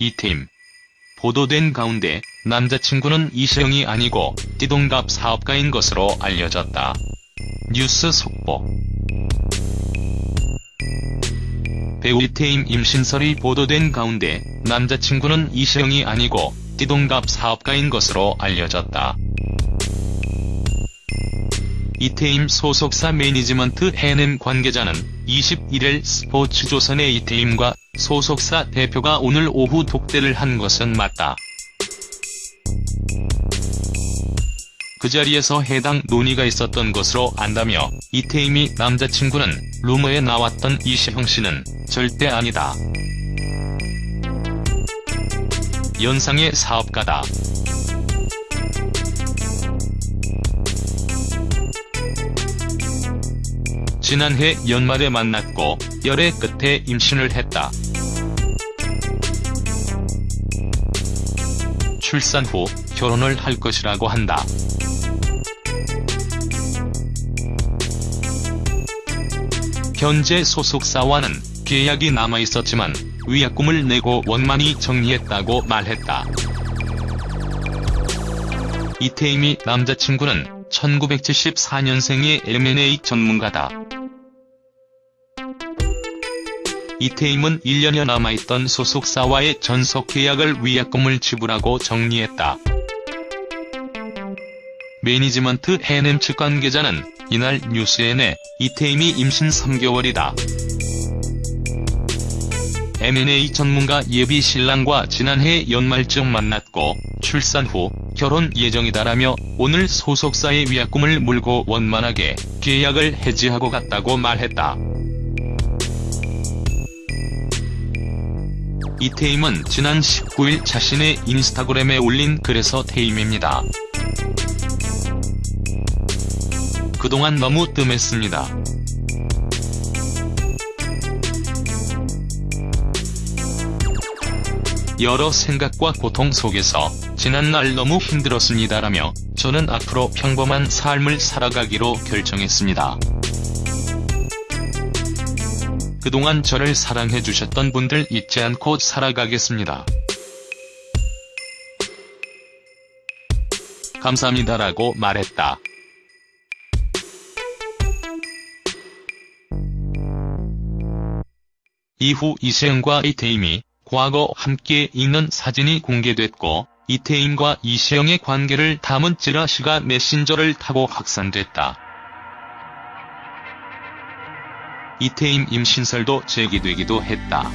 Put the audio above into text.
이팀. 보도된 가운데 남자친구는 이시영이 아니고 띠동갑 사업가인 것으로 알려졌다. 뉴스 속보 배우 이태임 임신설이 보도된 가운데 남자친구는 이시영이 아니고 띠동갑 사업가인 것으로 알려졌다. 이태임 소속사 매니지먼트 해냄 관계자는 21일 스포츠조선의 이태임과 소속사 대표가 오늘 오후 독대를 한 것은 맞다. 그 자리에서 해당 논의가 있었던 것으로 안다며 이태임이 남자친구는 루머에 나왔던 이시형 씨는 절대 아니다. 연상의 사업가다. 지난해 연말에 만났고 열애 끝에 임신을 했다. 출산 후 결혼을 할 것이라고 한다. 현재 소속사와는 계약이 남아있었지만 위약금을 내고 원만히 정리했다고 말했다. 이태임이 남자친구는 1974년생의 M&A 전문가다. 이태임은 1년여 남아있던 소속사와의 전속 계약을 위약금을 지불하고 정리했다. 매니지먼트 해냄 측 관계자는 이날 뉴스에 내 이태임이 임신 3개월이다. M&A 전문가 예비 신랑과 지난해 연말쯤 만났고 출산 후 결혼 예정이다라며 오늘 소속사의 위약금을 물고 원만하게 계약을 해지하고 갔다고 말했다. 이태임은 지난 19일 자신의 인스타그램에 올린 글에서 태임입니다. 그동안 너무 뜸했습니다. 여러 생각과 고통 속에서 지난날 너무 힘들었습니다라며 저는 앞으로 평범한 삶을 살아가기로 결정했습니다. 그동안 저를 사랑해 주셨던 분들 잊지 않고 살아가겠습니다. 감사합니다라고 말했다. 이후 이시영과 이태임이 과거 함께 있는 사진이 공개됐고 이태임과 이시영의 관계를 담은 찌라시가 메신저를 타고 확산됐다. 이태임 임신설도 제기되기도 했다.